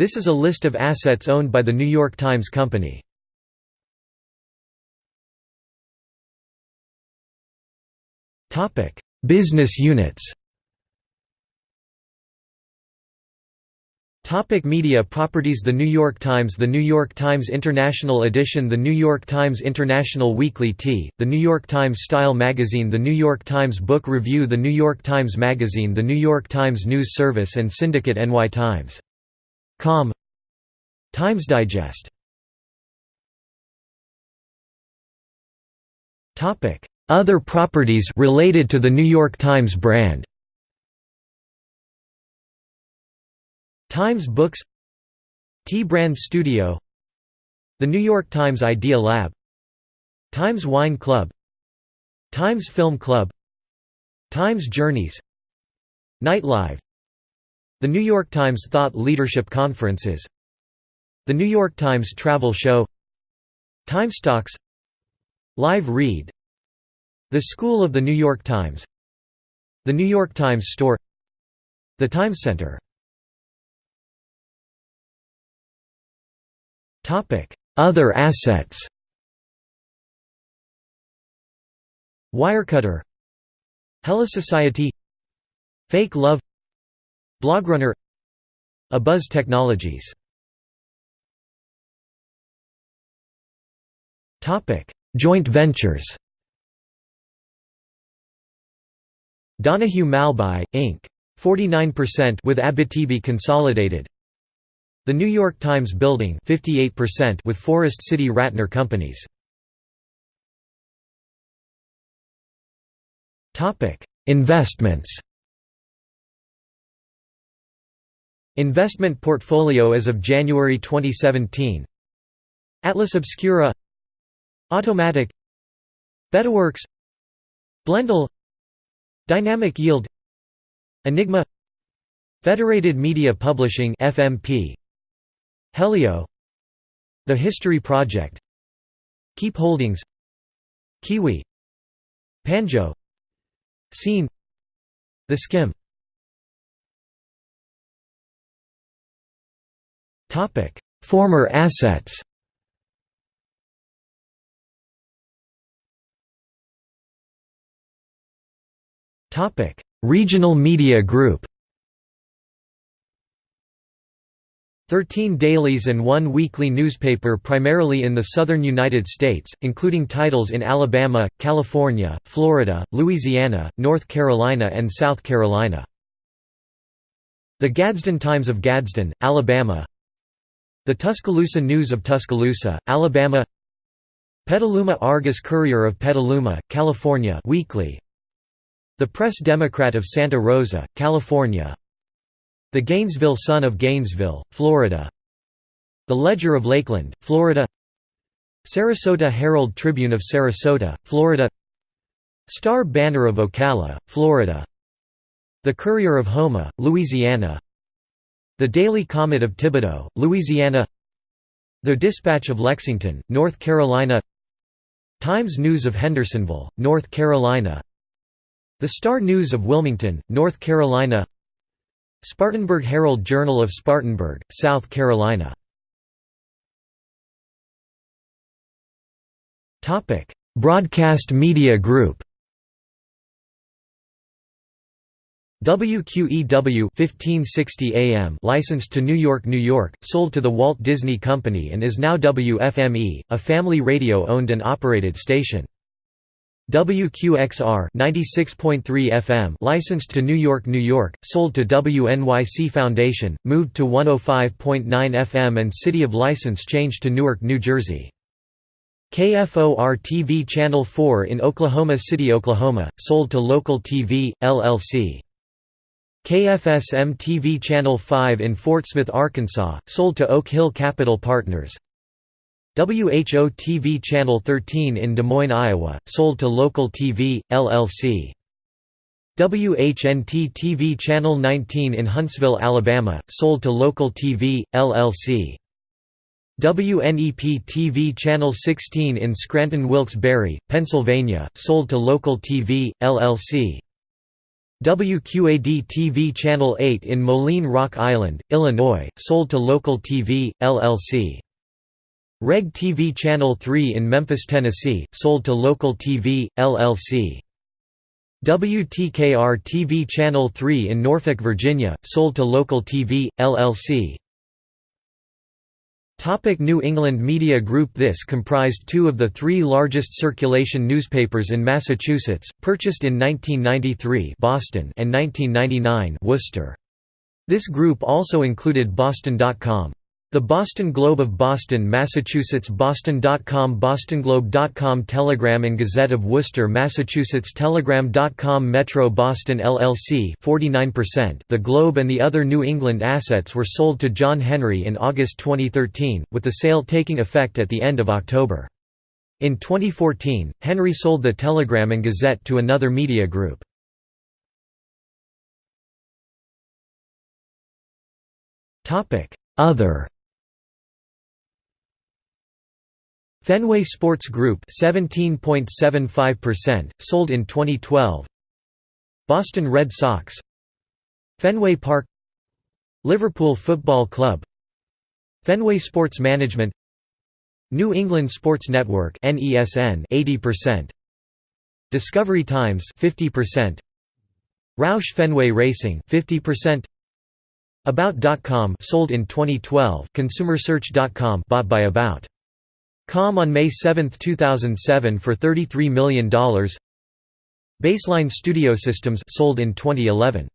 This is a list of assets owned by The New York Times Company. Business units Topic media properties The New York Times The New York Times International Edition The New York Times International Weekly T, The New York Times Style Magazine The New York Times Book Review The New York Times Magazine The New York Times News Service and Syndicate NY Times. Com Times Digest. Other properties related to the New York Times brand. Times Books. T Brand Studio. The New York Times Idea Lab. Times Wine Club. Times Film Club. Times Journeys. Nightlive The New York Times Thought Leadership Conferences The New York Times Travel Show TimesTalks Live Read the School of the New York Times The New York Times Store The Times Center Other assets. Wirecutter. HelloSociety. Fake Love Blogrunner Abuzz Technologies Joint ventures Donohue Malbaie, Inc. 49% with Abitibi Consolidated. The New York Times Building 58% with Forest City Ratner Companies. Investments. Investment portfolio as of January 2017. Atlas Obscura. Automattic. Betaworks Blendle Dynamic Yield. Enigma. Federated Media Publishing FMP Helio. The History Project. Keep Holdings. Kiwi. Panjo. Scene. The Skimm Former assets Topic: Regional Media Group. 13 dailies and one weekly newspaper primarily in the southern United States, including titles in Alabama, California, Florida, Louisiana, North Carolina and South Carolina. The Gadsden Times of Gadsden, Alabama The Tuscaloosa News of Tuscaloosa, Alabama Petaluma Argus Courier of Petaluma, California weekly, the Press Democrat of Santa Rosa, California. The Gainesville Sun of Gainesville, Florida. The Ledger of Lakeland, Florida. Sarasota Herald Tribune of Sarasota, Florida. Star Banner of Ocala, Florida. The Courier of Houma, Louisiana The Daily Comet of Thibodaux, Louisiana. The Dispatch of Lexington, North Carolina. Times News of Hendersonville, North Carolina. The Star News of Wilmington, North Carolina. Spartanburg Herald Journal of Spartanburg, South Carolina. Broadcast Media Group WQEW 1560 AM licensed to New York, New York, sold to the Walt Disney Company and is now WFME, a family radio-owned and operated station. WQXR 96.3 FM licensed to New York, New York, sold to WNYC Foundation, moved to 105.9 FM and city of license changed to Newark, New Jersey. KFOR-TV Channel 4 in Oklahoma City, Oklahoma, sold to Local TV, LLC. KFSM-TV Channel 5 in Fort Smith, Arkansas, sold to Oak Hill Capital Partners. WHO-TV Channel 13 in Des Moines, Iowa, sold to Local TV, LLC. WHNT-TV Channel 19 in Huntsville, Alabama, sold to Local TV, LLC. WNEP-TV Channel 16 in Scranton Wilkes-Barre, Pennsylvania, sold to Local TV, LLC. WQAD-TV Channel 8 in Moline Rock Island, Illinois, sold to Local TV, LLC. Reg TV Channel 3 in Memphis, Tennessee, sold to Local TV, LLC. WTKR TV Channel 3 in Norfolk, Virginia, sold to Local TV, LLC. Topic New England Media Group This comprised two of the three largest circulation newspapers in Massachusetts, purchased in 1993 Boston and 1999 Worcester. This group also included Boston.com. The Boston Globe of Boston, Massachusetts Boston.com BostonGlobe.com Telegram and Gazette of Worcester, Massachusetts Telegram.com Metro Boston LLC 49%. The Globe and the other New England assets were sold to John Henry in August 2013, with the sale taking effect at the end of October. In 2014, Henry sold the Telegram and Gazette to another media group. Other Fenway Sports Group 17.75%, sold in 2012 Boston Red Sox. Fenway Park. Liverpool Football Club. Fenway Sports Management. New England Sports Network NESN 80% Discovery Times 50% Roush Fenway Racing 50% About.com sold in 2012 ConsumerSearch.com bought by About Com on May 7, 2007 for $33 million Baseline Studio Systems sold in 2011